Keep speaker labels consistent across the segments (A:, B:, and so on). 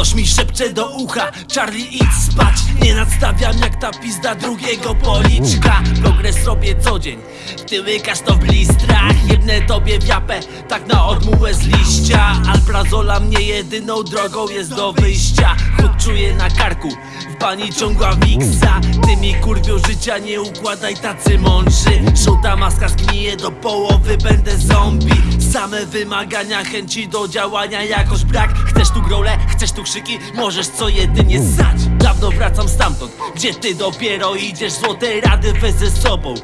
A: Ktoś mi szepcze do ucha. Charlie idź spać. Nie nadstawiam jak ta pizda drugiego policzka. Progres robię co dzień. Ty łykasz to w blistrach. Jedne tobie w Tak na odmułę z liścia. Alprazola mnie jedyną drogą jest do wyjścia. Chód czuję na karku W bani ciągła wiksa. Ty mi kurwią życia nie układaj tacy mądrzy. Żółta maska zgnije do połowy Będę zombie. Same wymagania, chęci do działania Jakoś brak, chcesz tu grole, chcesz tu krzyki? Możesz co jedynie ssać Dawno wracam stamtąd, gdzie ty dopiero idziesz? Złote rady weź ze sobą.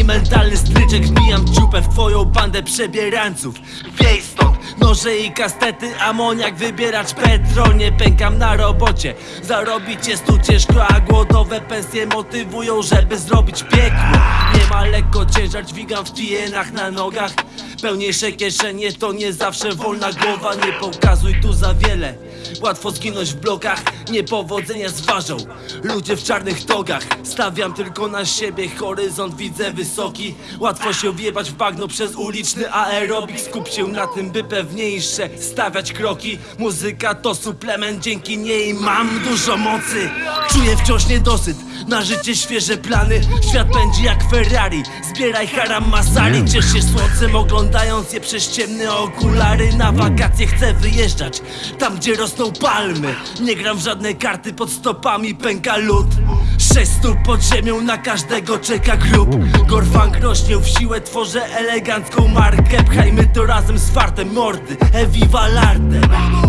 A: I mentalny stryczek wbijam ciupę w twoją bandę przebierańców. Wiej stąd, noże i kastety Amoniak, wybieracz petrol. Nie pękam na robocie Zarobić jest tu ciężko, a głodowe pensje Motywują, żeby zrobić piekło. Nie ma lekko ciężar, dźwigam w tienach na nogach Pełniejsze kieszenie to nie zawsze wolna głowa. Nie pokazuj tu za wiele. Łatwo zginąć w blokach. Niepowodzenia zważą Ludzie w czarnych togach. Stawiam tylko na siebie. Horyzont widzę wysoki. Łatwo się wjebać w bagno przez uliczny aerobik. Skup się na tym by pewniejsze Stawiać kroki. Muzyka to suplement Dzięki niej mam dużo mocy Czuję wciąż niedosyt Na życie świeże plany. Świat pędzi jak Ferrari. Zbieraj haram masali Ciesz się słońcem oglądając je przez ciemne okulary. Na wakacje chcę wyjeżdżać Tam gdzie rosną palmy. Nie gram w żadne karty pod stopami pęka lód. Sześć stóp pod ziemią na każdego czeka grób. Gorfang rośnie w siłę Tworzę elegancką markę. Pchajmy to razem z fartem mordy Eviva l'arte